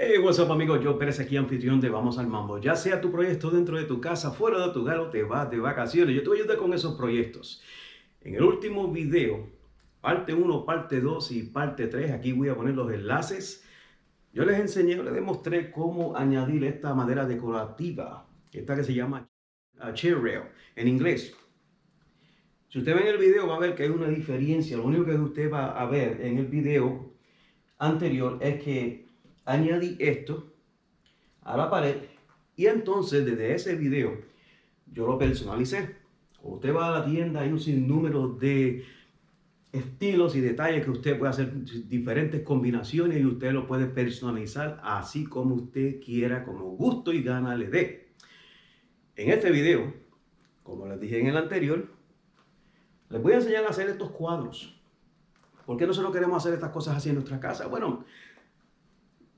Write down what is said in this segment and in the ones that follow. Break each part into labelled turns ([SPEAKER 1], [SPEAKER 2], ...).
[SPEAKER 1] Hey, what's up amigos, yo Pérez aquí anfitrión de Vamos al Mambo. Ya sea tu proyecto dentro de tu casa, fuera de tu hogar o te vas de vacaciones, yo te voy con esos proyectos. En el último video, parte 1, parte 2 y parte 3, aquí voy a poner los enlaces. Yo les enseñé, les demostré cómo añadir esta madera decorativa, esta que se llama chair rail en inglés. Si usted ve en el video va a ver que hay una diferencia. Lo único que usted va a ver en el video anterior es que añadí esto a la pared y entonces desde ese video yo lo personalicé. Usted va a la tienda, hay un sinnúmero de estilos y detalles que usted puede hacer diferentes combinaciones y usted lo puede personalizar así como usted quiera, como gusto y gana le dé. En este video, como les dije en el anterior, les voy a enseñar a hacer estos cuadros. ¿Por qué nosotros queremos hacer estas cosas así en nuestra casa? Bueno,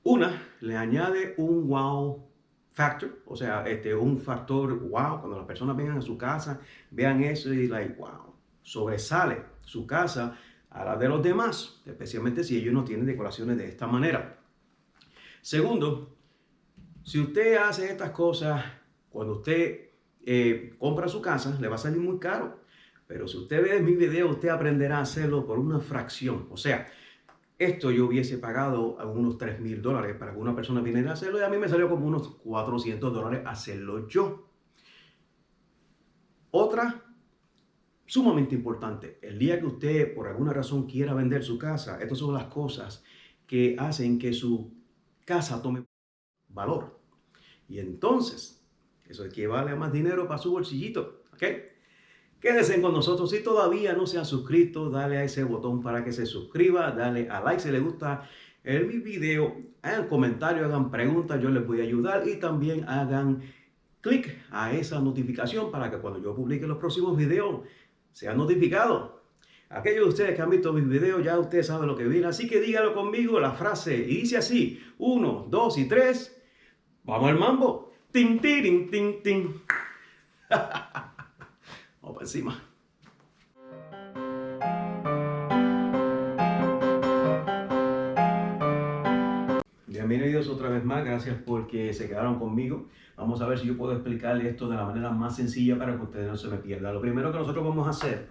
[SPEAKER 1] una, le añade un wow factor, o sea, este, un factor wow, cuando las personas vengan a su casa, vean eso y like, wow, sobresale su casa a la de los demás, especialmente si ellos no tienen decoraciones de esta manera. Segundo, si usted hace estas cosas, cuando usted eh, compra su casa, le va a salir muy caro. Pero si usted ve mi video, usted aprenderá a hacerlo por una fracción. O sea, esto yo hubiese pagado a unos 3 mil dólares para que una persona viniera a hacerlo y a mí me salió como unos 400 dólares hacerlo yo. Otra, sumamente importante, el día que usted por alguna razón quiera vender su casa, estas son las cosas que hacen que su casa tome valor. Y entonces, eso equivale a más dinero para su bolsillito, ¿ok? Quédense con nosotros. Si todavía no se han suscrito, dale a ese botón para que se suscriba. Dale a like si le gusta el mi video. Hagan comentarios, hagan preguntas, yo les voy a ayudar. Y también hagan clic a esa notificación para que cuando yo publique los próximos videos sean notificados. Aquellos de ustedes que han visto mis videos, ya ustedes saben lo que viene. Así que dígalo conmigo la frase. Y dice así. Uno, dos y tres. Vamos al mambo. Tin, tin, tin, tin. Vamos para encima. Bienvenidos otra vez más, gracias porque se quedaron conmigo. Vamos a ver si yo puedo explicarle esto de la manera más sencilla para que ustedes no se me pierdan. Lo primero que nosotros vamos a hacer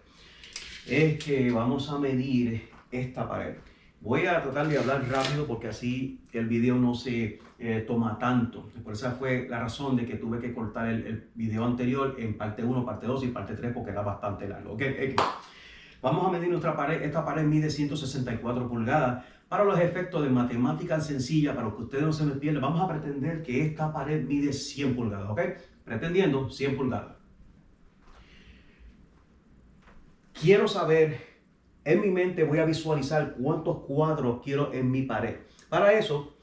[SPEAKER 1] es que vamos a medir esta pared. Voy a tratar de hablar rápido porque así el video no se eh, toma tanto. Por esa fue la razón de que tuve que cortar el, video anterior en parte 1, parte 2 y parte 3 porque era bastante largo. Okay, Vamos a medir nuestra pared. Esta pared mide 164 pulgadas. Para los efectos de matemática sencilla, para que ustedes no se me pierdan, vamos a pretender que esta pared mide 100 pulgadas. ¿Ok? Pretendiendo 100 pulgadas. Quiero saber en mi mente voy a visualizar cuántos cuadros quiero en mi pared. Para eso,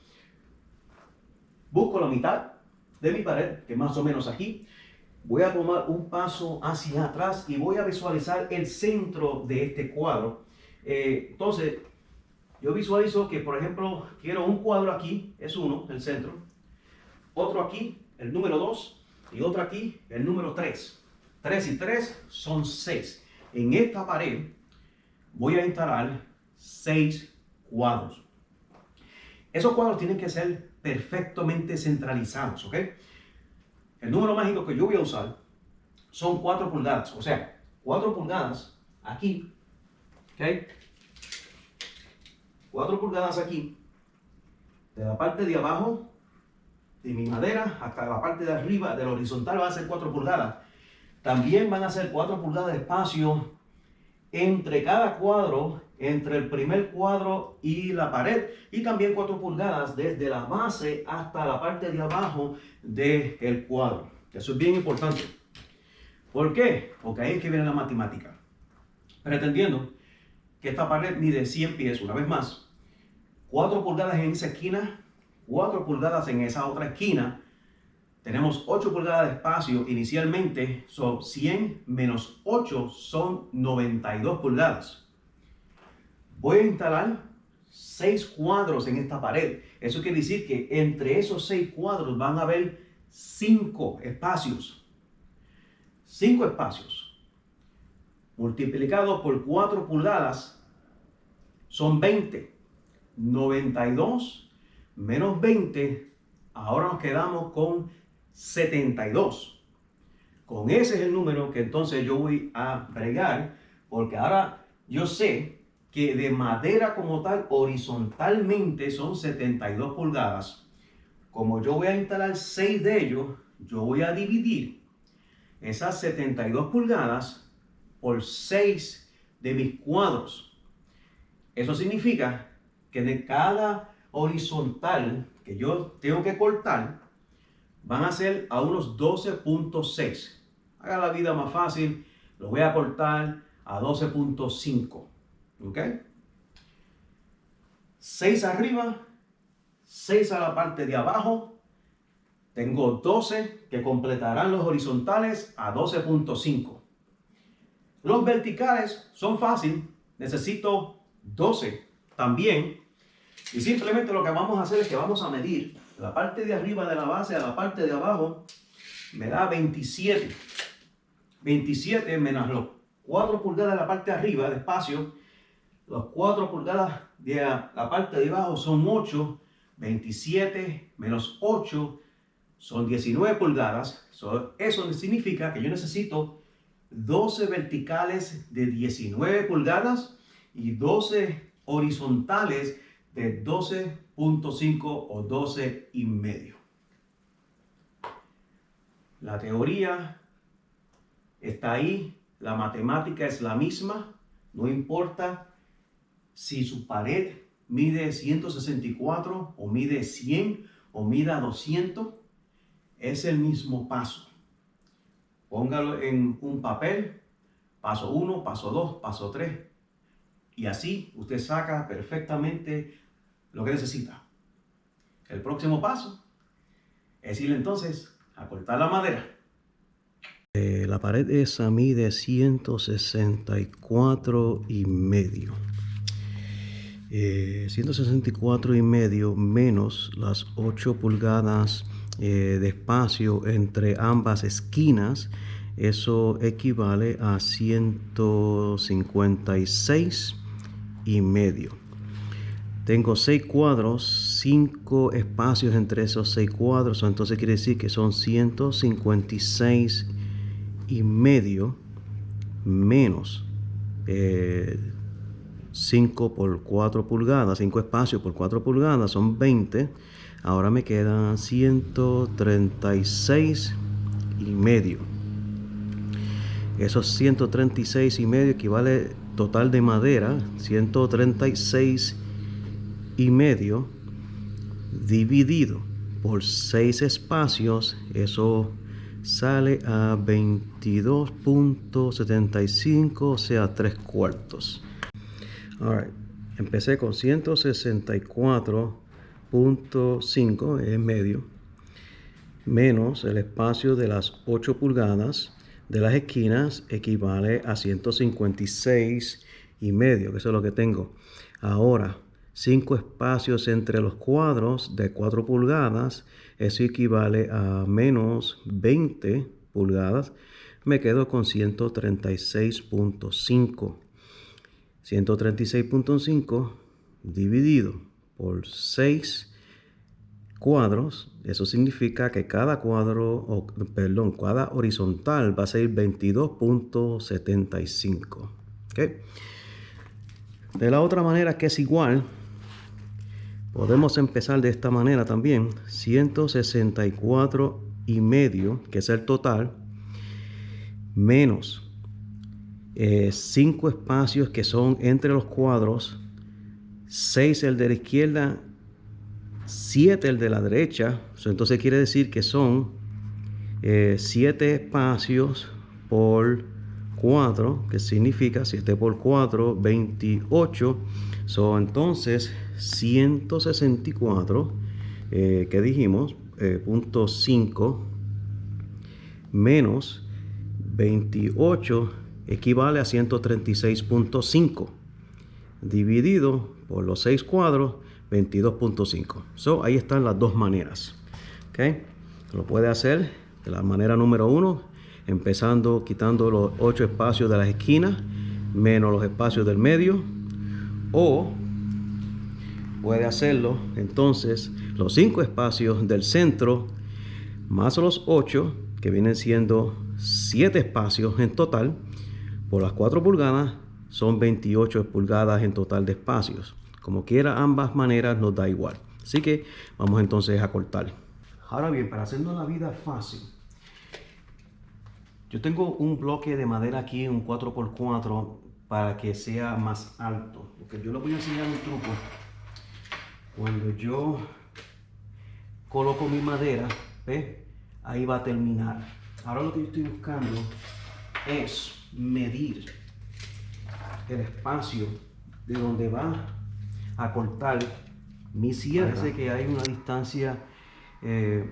[SPEAKER 1] busco la mitad de mi pared, que más o menos aquí. Voy a tomar un paso hacia atrás y voy a visualizar el centro de este cuadro. Eh, entonces, yo visualizo que, por ejemplo, quiero un cuadro aquí, es uno, el centro. Otro aquí, el número 2. Y otro aquí, el número 3. 3 y 3 son 6. En esta pared voy a instalar seis cuadros. Esos cuadros tienen que ser perfectamente centralizados, ¿ok? El número mágico que yo voy a usar son 4 pulgadas, o sea, 4 pulgadas aquí, ¿ok? 4 pulgadas aquí, de la parte de abajo de mi madera hasta la parte de arriba del horizontal va a ser 4 pulgadas. También van a ser 4 pulgadas de espacio entre cada cuadro, entre el primer cuadro y la pared, y también 4 pulgadas desde la base hasta la parte de abajo del cuadro. Eso es bien importante. ¿Por qué? Porque ahí es que viene la matemática. Pretendiendo que esta pared mide 100 pies, una vez más, 4 pulgadas en esa esquina, 4 pulgadas en esa otra esquina, tenemos 8 pulgadas de espacio inicialmente, son 100 menos 8 son 92 pulgadas. Voy a instalar 6 cuadros en esta pared. Eso quiere decir que entre esos 6 cuadros van a haber 5 espacios. 5 espacios. Multiplicado por 4 pulgadas son 20. 92 menos 20, ahora nos quedamos con 72. Con ese es el número que entonces yo voy a bregar, porque ahora yo sé que de madera como tal, horizontalmente son 72 pulgadas. Como yo voy a instalar 6 de ellos, yo voy a dividir esas 72 pulgadas por 6 de mis cuadros. Eso significa que de cada horizontal que yo tengo que cortar, van a ser a unos 12.6. Haga la vida más fácil, lo voy a cortar a 12.5. ¿Ok? 6 arriba, 6 a la parte de abajo. Tengo 12 que completarán los horizontales a 12.5. Los verticales son fáciles. Necesito 12 también. Y simplemente lo que vamos a hacer es que vamos a medir la parte de arriba de la base a la parte de abajo. Me da 27. 27 menos los 4 pulgadas de la parte de arriba de espacio. Los 4 pulgadas de la parte de abajo son 8. 27 menos 8 son 19 pulgadas. eso significa que yo necesito 12 verticales de 19 pulgadas y 12 horizontales de 12.5 o 12 y medio. La teoría está ahí, la matemática es la misma, no importa si su pared mide 164 o mide 100 o mida 200, es el mismo paso. Póngalo en un papel, paso 1, paso 2, paso 3. Y así usted saca perfectamente lo que necesita. El próximo paso es ir entonces a cortar la madera.
[SPEAKER 2] Eh, la pared esa mide 164 y medio. 164 eh, y medio menos las 8 pulgadas eh, de espacio entre ambas esquinas. Eso equivale a 156 y medio. Tengo seis cuadros, cinco espacios entre esos seis cuadros, entonces quiere decir que son 156 y medio menos 5 eh, por 4 pulgadas, 5 espacios por 4 pulgadas son 20. Ahora me quedan 136 y medio. Esos 136 y medio equivale total de madera, 136 y medio dividido por 6 espacios, eso sale a 22.75, o sea, 3 cuartos. Empecé con 164.5 en medio, menos el espacio de las 8 pulgadas de las esquinas equivale a 156 y medio, que eso es lo que tengo. Ahora, 5 espacios entre los cuadros de 4 pulgadas, eso equivale a menos 20 pulgadas, me quedo con 136.5. 136.5 dividido por 6 cuadros, eso significa que cada cuadro, o, perdón, cada horizontal va a ser 22.75. De la otra manera que es igual, Podemos empezar de esta manera también. 164 y medio, que es el total, menos 5 eh, espacios que son entre los cuadros, 6 el de la izquierda, 7 el de la derecha. Entonces quiere decir que son 7 eh, espacios por 4, que significa 7 por 4, 28. son entonces 164, eh, que dijimos, eh, punto 5 menos 28 equivale a 136.5 dividido por los 6 cuadros 22.5 so ahí están las dos maneras lo puede hacer de la manera número 1 empezando quitando los 8 espacios de las esquinas menos los espacios del medio o puede hacerlo. Entonces, los cinco espacios del centro más los 8, que vienen siendo 7 espacios en total, por las 4 pulgadas son 28 pulgadas en total de espacios. Como quiera, ambas maneras nos da igual. Así que vamos entonces a cortar. Ahora bien, para hacernos la vida fácil, yo tengo un bloque de madera aquí, un 4x4, para que sea más alto. Porque yo les voy a enseñar un truco. Cuando yo coloco mi madera, ¿ve? ahí va a terminar. Ahora lo que yo estoy buscando es medir el espacio de donde va a cortar mi sierra. Parece que hay una distancia eh,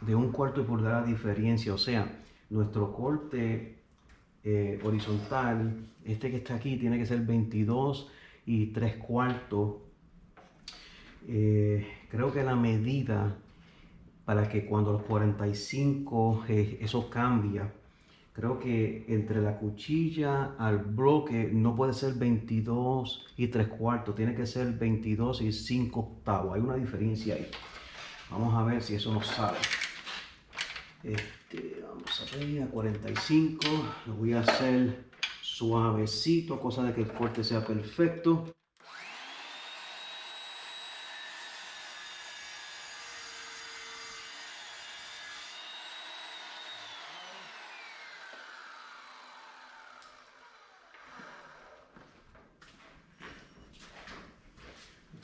[SPEAKER 2] de un cuarto de pulgada de diferencia. O sea, nuestro corte eh, horizontal, este que está aquí, tiene que ser 22 y 3 cuartos. Eh, creo que la medida para que cuando los 45 eh, eso cambia. Creo que entre la cuchilla al bloque no puede ser 22 y 3 cuartos, tiene que ser 22 y 5 octavos. Hay una diferencia ahí. Vamos a ver si eso nos sale. Este, vamos a ver a 45. Lo voy a hacer suavecito, cosa de que el corte sea perfecto.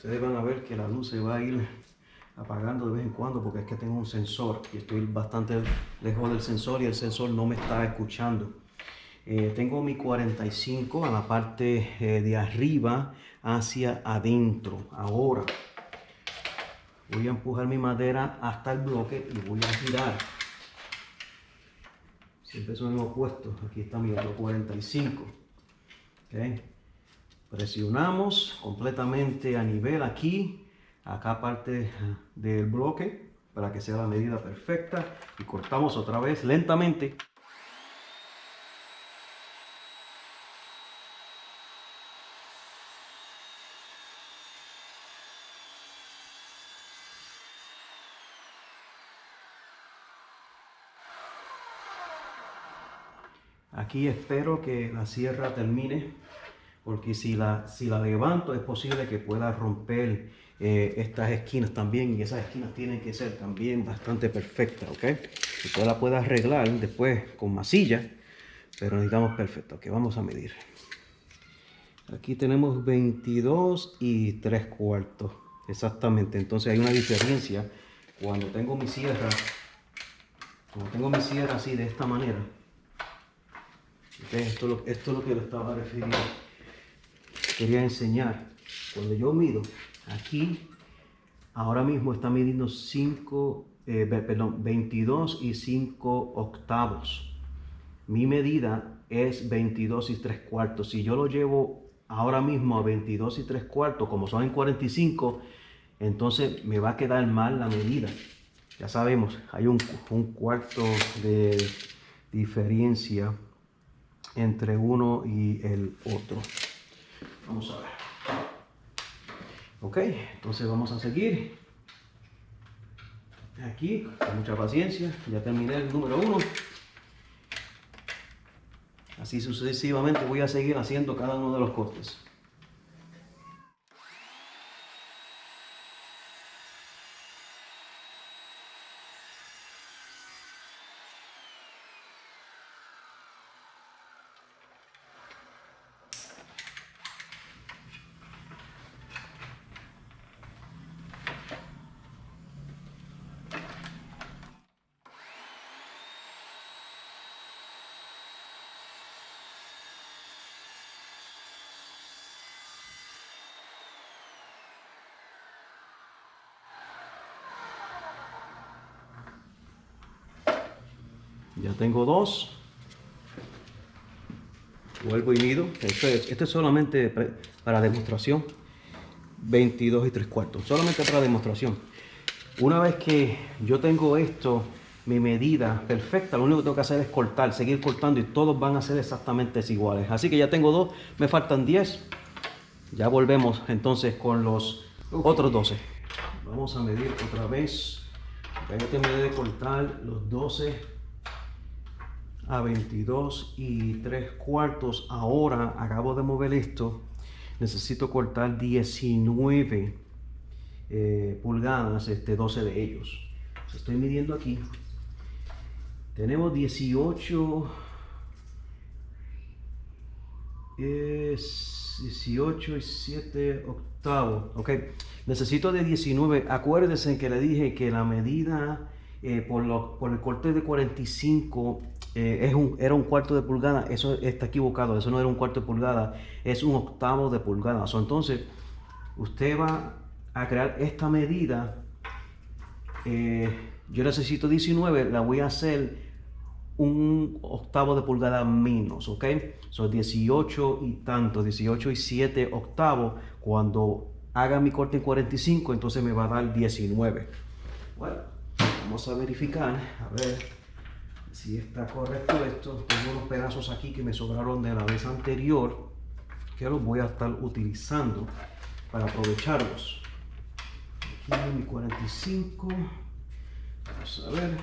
[SPEAKER 2] ustedes van a ver que la luz se va a ir apagando de vez en cuando porque es que tengo un sensor y estoy bastante lejos del sensor y el sensor no me está escuchando. Eh, tengo mi 45 a la parte eh, de arriba hacia adentro. Ahora voy a empujar mi madera hasta el bloque y voy a girar. Siempre son los opuestos. Aquí está mi otro 45. Okay. Presionamos completamente a nivel aquí, acá parte del bloque para que sea la medida perfecta y cortamos otra vez lentamente. Aquí espero que la sierra termine porque si la, si la levanto es posible que pueda romper eh, estas esquinas también y esas esquinas tienen que ser también bastante perfectas, ¿ok? Usted la puede arreglar después con masilla, pero necesitamos perfecto, ok, vamos a medir. Aquí tenemos 22 y 3 cuartos, exactamente, entonces hay una diferencia cuando tengo mi sierra, cuando tengo mi sierra así de esta manera, esto, esto es lo que le estaba refiriendo quería enseñar. Cuando yo mido aquí, ahora mismo está midiendo 5, eh, perdón, 22 y 5 octavos. Mi medida es 22 y 3 cuartos. Si yo lo llevo ahora mismo a 22 y 3 cuartos, como son en 45, entonces me va a quedar mal la medida. Ya sabemos, hay un, un cuarto de diferencia entre uno y el otro. Vamos a ver. Ok, entonces vamos a seguir. Aquí, con mucha paciencia, ya terminé el número uno. Así sucesivamente voy a seguir haciendo cada uno de los cortes. Ya tengo dos. Vuelvo y mido. Esto es, solamente para demostración. 22 y 3 cuartos. Solamente para demostración. Una vez que yo tengo esto, mi medida perfecta, lo único que tengo que hacer es cortar, seguir cortando y todos van a ser exactamente iguales. Así que ya tengo dos, me faltan 10. Ya volvemos entonces con los Otros 12. Vamos a medir otra vez. Ya terminé de cortar los 12 a 22 y 3 cuartos. Ahora acabo de mover esto. Necesito cortar 19 eh, pulgadas, este 12 de ellos. Estoy midiendo aquí. Tenemos 18 es 18 y 7 octavos. Ok, necesito de 19. Acuérdense que le dije que la medida eh, por, lo, por, el corte de 45 eh, es un, era un cuarto de pulgada. Eso está equivocado. Eso no era un cuarto de pulgada, es un octavo de pulgada. entonces, usted va a crear esta medida. Eh, yo necesito 19, la voy a hacer un octavo de pulgada menos, ¿ok? Son 18 y tanto, 18 y 7 octavos. Cuando haga mi corte en 45, entonces me va a dar 19. Bueno, vamos a verificar, a ver si está correcto esto. Tengo unos pedazos aquí que me sobraron de la vez anterior, que los voy a estar utilizando para aprovecharlos. Aquí mi 45. Vamos a ver.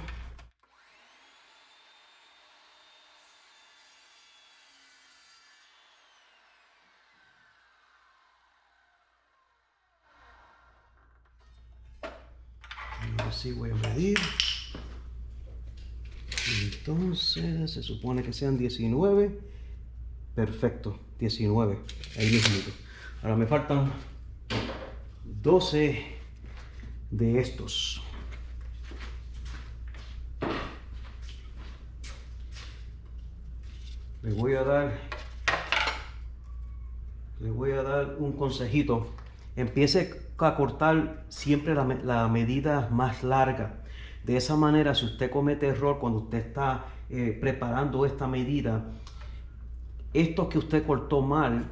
[SPEAKER 2] así voy a medir entonces se supone que sean 19 perfecto 19 ahí mismo. Ahora me faltan 12 de estos. Le voy a dar le voy a dar un consejito. Empiece a cortar siempre la, medida más larga. De esa manera, si usted comete error cuando usted está eh, preparando esta medida, esto que usted cortó mal,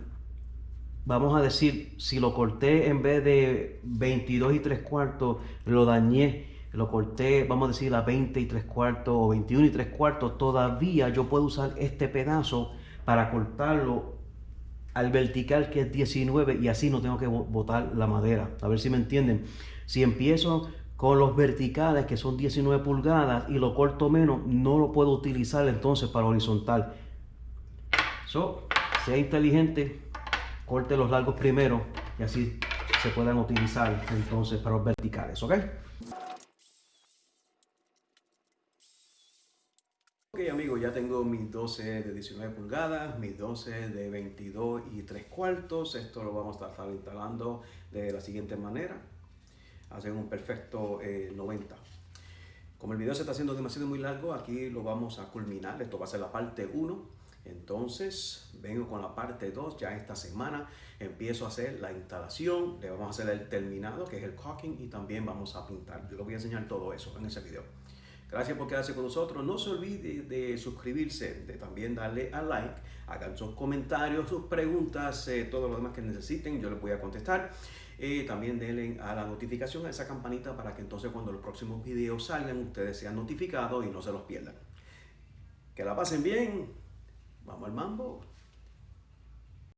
[SPEAKER 2] vamos a decir, si lo corté en vez de 22 y 3 cuartos, lo dañé, lo corté, vamos a decir, a 20 y 3 cuartos o 21 y 3 cuartos, todavía yo puedo usar este pedazo para cortarlo al vertical que es 19 y así no tengo que botar la madera. A ver si me entienden. Si empiezo con los verticales que son 19 pulgadas y lo corto menos, no lo puedo utilizar entonces para horizontal. So, sea inteligente, corte los largos primero y así se puedan utilizar entonces para los verticales, ¿ok? Ok amigos, ya tengo mis 12 de 19 pulgadas, mis 12 de 22 y 3 cuartos. Esto lo vamos a estar instalando de la siguiente manera. Hacen un perfecto 90. Eh, Como el video se está haciendo demasiado muy largo, aquí lo vamos a culminar. Esto va a ser la parte 1. Entonces, vengo con la parte 2. Ya esta semana empiezo a hacer la instalación. Le vamos a hacer el terminado, que es el caulking, y también vamos a pintar. Yo les voy a enseñar todo eso en ese video. Gracias por quedarse con nosotros. No se olvide de suscribirse, de también darle a like, hagan sus comentarios, sus preguntas, eh, todo lo demás que necesiten, yo les voy a contestar. Eh, también denle a la notificación, a esa campanita, para que entonces cuando los próximos videos salgan, ustedes sean notificados y no se los pierdan. Que la pasen bien. Vamos al mambo.